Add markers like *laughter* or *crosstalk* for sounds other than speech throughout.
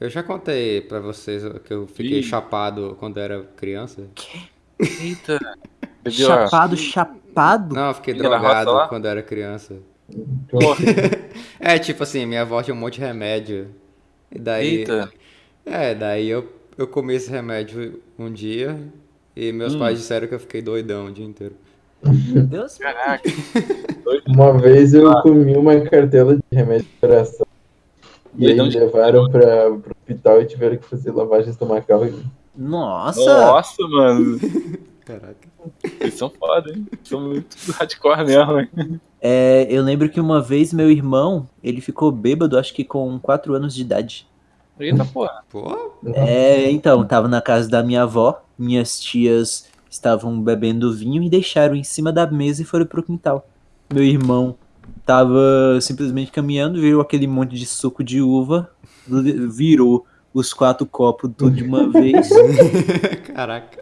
Eu já contei pra vocês que eu fiquei Ih. chapado quando era criança. Eita. Bebeu a- Chapado, chapado? Não, eu fiquei drogado quando era criança. *laughs* É, tipo assim, minha avó tinha um monte de remédio. E daí. Eita. É, daí eu, eu comi esse remédio um dia e meus Hum. pais disseram que eu fiquei doidão o dia inteiro. Meu Deus. Caraca. Uma vez eu comi uma cartela de remédio de coração. E aí de- levaram pra, pro hospital e tiveram que fazer lavagem estomacal. Nossa. Nossa, mano. *laughs* Caraca. Eles são foda, hein? São muito hardcore mesmo, hein? É, eu lembro que uma vez meu irmão, ele ficou bêbado, acho que com 4 anos de idade. Eita porra. Pô, É, então, tava na casa da minha avó, minhas tias estavam bebendo vinho e deixaram em cima da mesa e foram pro quintal. Meu irmão tava simplesmente caminhando, virou aquele monte de suco de uva, virou os quatro copos tudo de uma vez *laughs* caraca.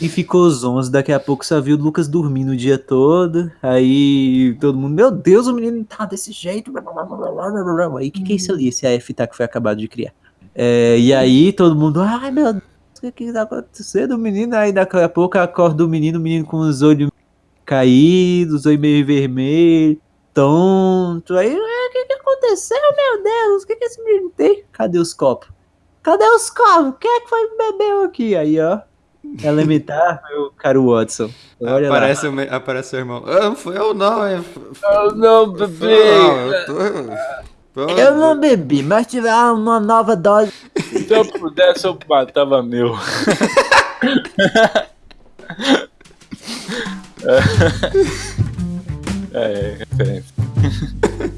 e ficou zonzo. Daqui a pouco só viu o Lucas dormindo o dia todo. Aí todo mundo, meu Deus, o menino tá desse jeito. E o que, que é isso ali? Esse AF tá que foi acabado de criar. É, e aí todo mundo, ai meu Deus, o que, que tá acontecendo? O menino, aí daqui a pouco acorda o menino, o menino com os olhos caídos, os olhos meio vermelhos, tonto. Aí, "Ah, o que, que aconteceu, meu Deus? O que, que esse menino tem? Cadê os copos? Cadê os copos? Quem é que foi bebeu aqui? Aí, ó. Elementar, meu caro Watson. Olha lá. Aparece, o me- aparece seu irmão. Ah, fui eu não, é. f- Oh, não, Não, eu tô. Eu não bebi, mas tiver uma nova dose. Se eu pudesse, eu matava meu. *laughs* *laughs* é, referência. *laughs*